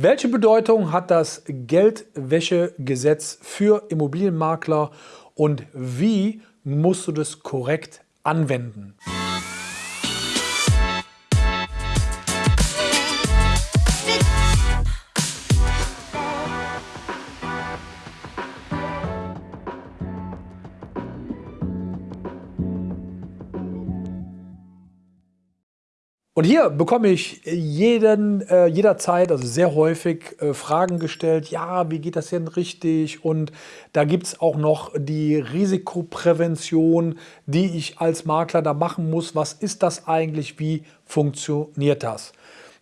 Welche Bedeutung hat das Geldwäschegesetz für Immobilienmakler und wie musst du das korrekt anwenden? Und hier bekomme ich jeden, äh, jederzeit, also sehr häufig, äh, Fragen gestellt, ja, wie geht das denn richtig? Und da gibt es auch noch die Risikoprävention, die ich als Makler da machen muss. Was ist das eigentlich? Wie funktioniert das?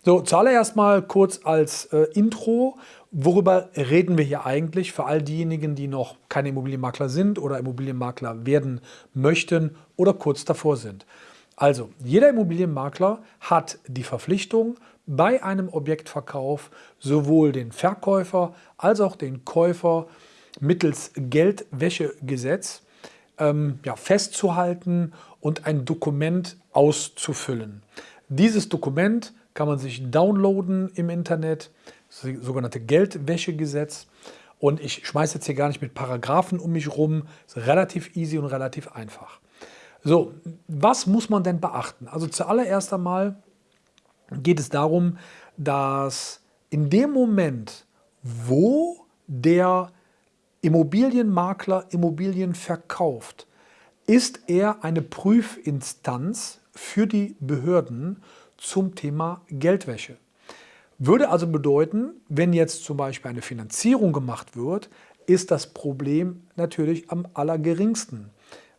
So, zuallererst mal kurz als äh, Intro. Worüber reden wir hier eigentlich für all diejenigen, die noch keine Immobilienmakler sind oder Immobilienmakler werden möchten oder kurz davor sind? Also, jeder Immobilienmakler hat die Verpflichtung, bei einem Objektverkauf sowohl den Verkäufer als auch den Käufer mittels Geldwäschegesetz ähm, ja, festzuhalten und ein Dokument auszufüllen. Dieses Dokument kann man sich downloaden im Internet, das sogenannte Geldwäschegesetz. Und ich schmeiße jetzt hier gar nicht mit Paragraphen um mich rum, ist relativ easy und relativ einfach. So, was muss man denn beachten? Also zuallererst einmal geht es darum, dass in dem Moment, wo der Immobilienmakler Immobilien verkauft, ist er eine Prüfinstanz für die Behörden zum Thema Geldwäsche. Würde also bedeuten, wenn jetzt zum Beispiel eine Finanzierung gemacht wird, ist das Problem natürlich am allergeringsten.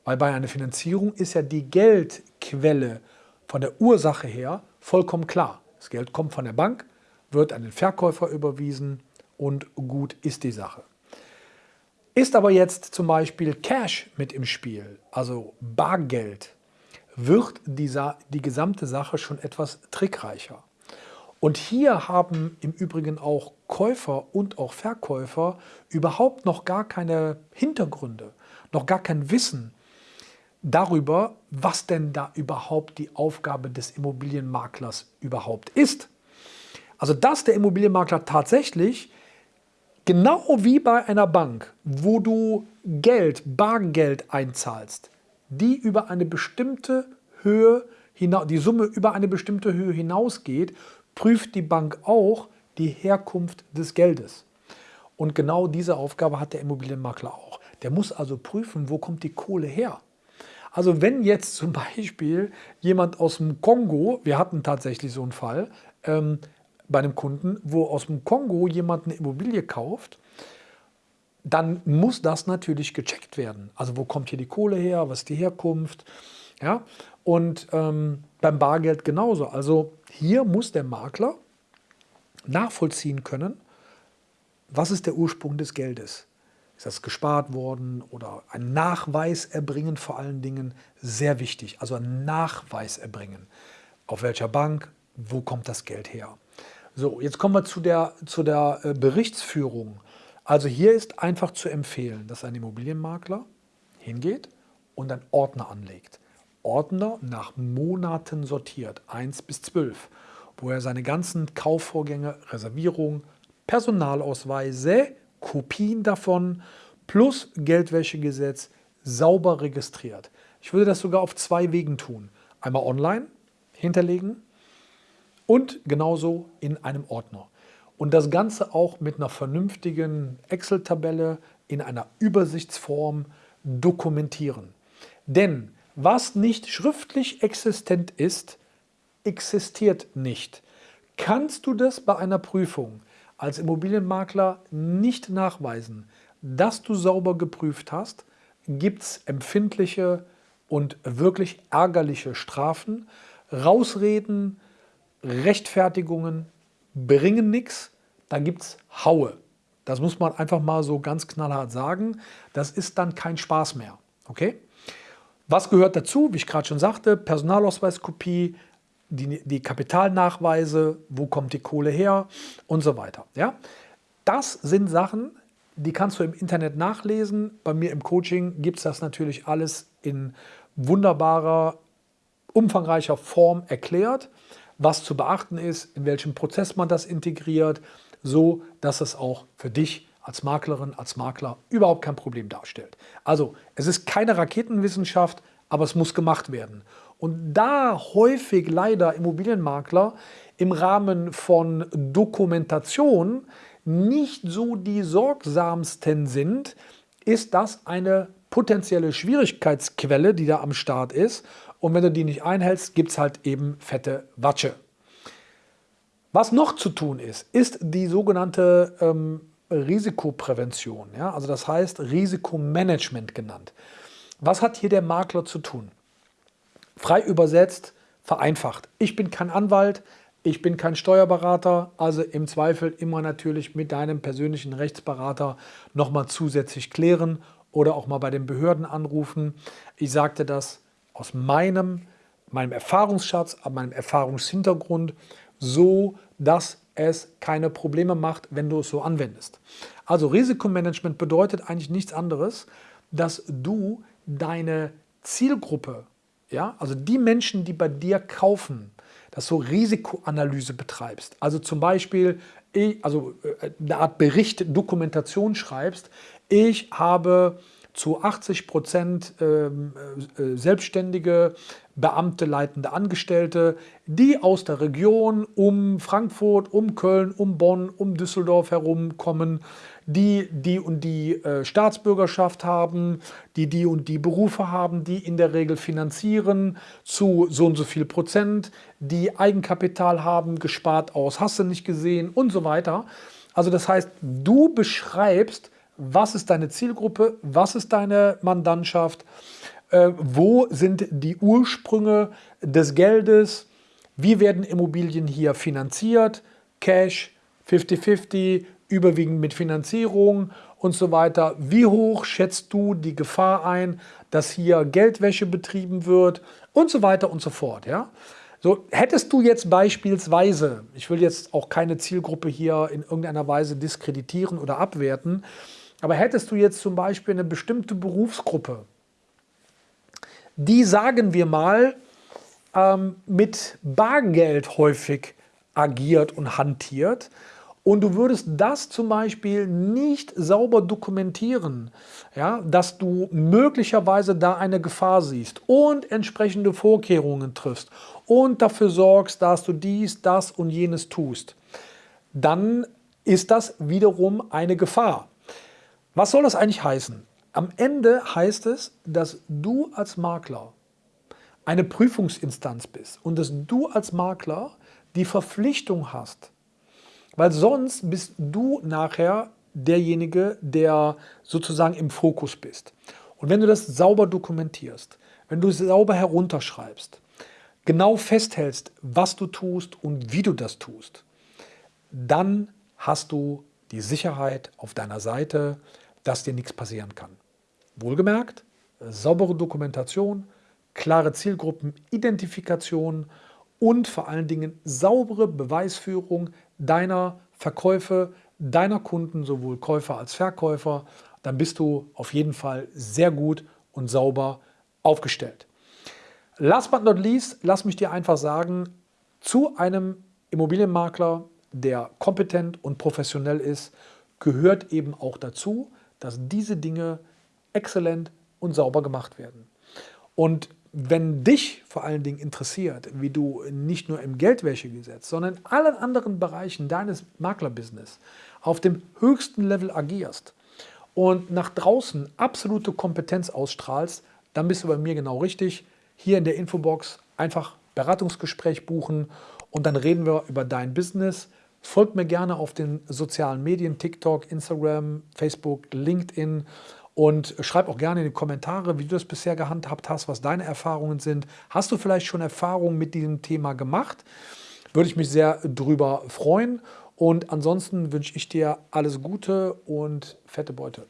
Weil bei einer Finanzierung ist ja die Geldquelle von der Ursache her vollkommen klar. Das Geld kommt von der Bank, wird an den Verkäufer überwiesen und gut ist die Sache. Ist aber jetzt zum Beispiel Cash mit im Spiel, also Bargeld, wird dieser, die gesamte Sache schon etwas trickreicher. Und hier haben im Übrigen auch Käufer und auch Verkäufer überhaupt noch gar keine Hintergründe, noch gar kein Wissen, darüber, was denn da überhaupt die Aufgabe des Immobilienmaklers überhaupt ist. Also dass der Immobilienmakler tatsächlich, genau wie bei einer Bank, wo du Geld, Bargeld einzahlst, die über eine bestimmte Höhe, die Summe über eine bestimmte Höhe hinausgeht, prüft die Bank auch die Herkunft des Geldes. Und genau diese Aufgabe hat der Immobilienmakler auch. Der muss also prüfen, wo kommt die Kohle her. Also wenn jetzt zum Beispiel jemand aus dem Kongo, wir hatten tatsächlich so einen Fall ähm, bei einem Kunden, wo aus dem Kongo jemand eine Immobilie kauft, dann muss das natürlich gecheckt werden. Also wo kommt hier die Kohle her, was ist die Herkunft? Ja? Und ähm, beim Bargeld genauso. Also hier muss der Makler nachvollziehen können, was ist der Ursprung des Geldes. Ist das gespart worden oder ein Nachweis erbringen vor allen Dingen sehr wichtig. Also ein Nachweis erbringen. Auf welcher Bank, wo kommt das Geld her? So, jetzt kommen wir zu der, zu der äh, Berichtsführung. Also hier ist einfach zu empfehlen, dass ein Immobilienmakler hingeht und einen Ordner anlegt. Ordner nach Monaten sortiert, 1 bis 12, wo er seine ganzen Kaufvorgänge, Reservierung, Personalausweise Kopien davon plus Geldwäschegesetz sauber registriert. Ich würde das sogar auf zwei Wegen tun. Einmal online hinterlegen und genauso in einem Ordner. Und das Ganze auch mit einer vernünftigen Excel-Tabelle in einer Übersichtsform dokumentieren. Denn was nicht schriftlich existent ist, existiert nicht. Kannst du das bei einer Prüfung als Immobilienmakler nicht nachweisen, dass du sauber geprüft hast, gibt es empfindliche und wirklich ärgerliche Strafen. Rausreden, Rechtfertigungen bringen nichts, da gibt es Haue. Das muss man einfach mal so ganz knallhart sagen. Das ist dann kein Spaß mehr. Okay? Was gehört dazu? Wie ich gerade schon sagte, Personalausweiskopie, die, die Kapitalnachweise, wo kommt die Kohle her und so weiter. Ja? Das sind Sachen, die kannst du im Internet nachlesen. Bei mir im Coaching gibt es das natürlich alles in wunderbarer, umfangreicher Form erklärt, was zu beachten ist, in welchem Prozess man das integriert, so dass es auch für dich als Maklerin, als Makler überhaupt kein Problem darstellt. Also es ist keine Raketenwissenschaft, aber es muss gemacht werden. Und da häufig leider Immobilienmakler im Rahmen von Dokumentation nicht so die sorgsamsten sind, ist das eine potenzielle Schwierigkeitsquelle, die da am Start ist. Und wenn du die nicht einhältst, gibt es halt eben fette Watsche. Was noch zu tun ist, ist die sogenannte ähm, Risikoprävention. Ja? Also das heißt Risikomanagement genannt. Was hat hier der Makler zu tun? Frei übersetzt, vereinfacht. Ich bin kein Anwalt, ich bin kein Steuerberater, also im Zweifel immer natürlich mit deinem persönlichen Rechtsberater nochmal zusätzlich klären oder auch mal bei den Behörden anrufen. Ich sagte das aus meinem, meinem Erfahrungsschatz, meinem Erfahrungshintergrund, so dass es keine Probleme macht, wenn du es so anwendest. Also Risikomanagement bedeutet eigentlich nichts anderes, dass du deine Zielgruppe, ja, also die Menschen, die bei dir kaufen, dass du Risikoanalyse betreibst. Also zum Beispiel also äh, eine Art Bericht, Dokumentation schreibst. Ich habe zu 80 Prozent ähm, äh, Selbstständige, Beamte, leitende Angestellte, die aus der Region um Frankfurt, um Köln, um Bonn, um Düsseldorf herum kommen, die die und die äh, Staatsbürgerschaft haben, die die und die Berufe haben, die in der Regel finanzieren zu so und so viel Prozent, die Eigenkapital haben, gespart aus, hast du nicht gesehen und so weiter. Also das heißt, du beschreibst, was ist deine Zielgruppe, was ist deine Mandantschaft, äh, wo sind die Ursprünge des Geldes, wie werden Immobilien hier finanziert, Cash, 50-50, überwiegend mit Finanzierung und so weiter. Wie hoch schätzt du die Gefahr ein, dass hier Geldwäsche betrieben wird und so weiter und so fort. Ja? So, hättest du jetzt beispielsweise, ich will jetzt auch keine Zielgruppe hier in irgendeiner Weise diskreditieren oder abwerten, aber hättest du jetzt zum Beispiel eine bestimmte Berufsgruppe, die, sagen wir mal, ähm, mit Bargeld häufig agiert und hantiert, und du würdest das zum Beispiel nicht sauber dokumentieren, ja, dass du möglicherweise da eine Gefahr siehst und entsprechende Vorkehrungen triffst und dafür sorgst, dass du dies, das und jenes tust, dann ist das wiederum eine Gefahr. Was soll das eigentlich heißen? Am Ende heißt es, dass du als Makler eine Prüfungsinstanz bist und dass du als Makler die Verpflichtung hast, weil sonst bist du nachher derjenige, der sozusagen im Fokus bist. Und wenn du das sauber dokumentierst, wenn du es sauber herunterschreibst, genau festhältst, was du tust und wie du das tust, dann hast du die Sicherheit auf deiner Seite, dass dir nichts passieren kann. Wohlgemerkt, saubere Dokumentation, klare Zielgruppenidentifikation und vor allen Dingen saubere Beweisführung deiner Verkäufe, deiner Kunden, sowohl Käufer als Verkäufer, dann bist du auf jeden Fall sehr gut und sauber aufgestellt. Last but not least, lass mich dir einfach sagen, zu einem Immobilienmakler, der kompetent und professionell ist, gehört eben auch dazu, dass diese Dinge exzellent und sauber gemacht werden. Und wenn dich vor allen Dingen interessiert, wie du nicht nur im Geldwäschegesetz, sondern in allen anderen Bereichen deines Maklerbusiness auf dem höchsten Level agierst und nach draußen absolute Kompetenz ausstrahlst, dann bist du bei mir genau richtig. Hier in der Infobox einfach Beratungsgespräch buchen und dann reden wir über dein Business. Folgt mir gerne auf den sozialen Medien, TikTok, Instagram, Facebook, LinkedIn und schreib auch gerne in die Kommentare, wie du das bisher gehandhabt hast, was deine Erfahrungen sind. Hast du vielleicht schon Erfahrungen mit diesem Thema gemacht? Würde ich mich sehr drüber freuen. Und ansonsten wünsche ich dir alles Gute und fette Beute.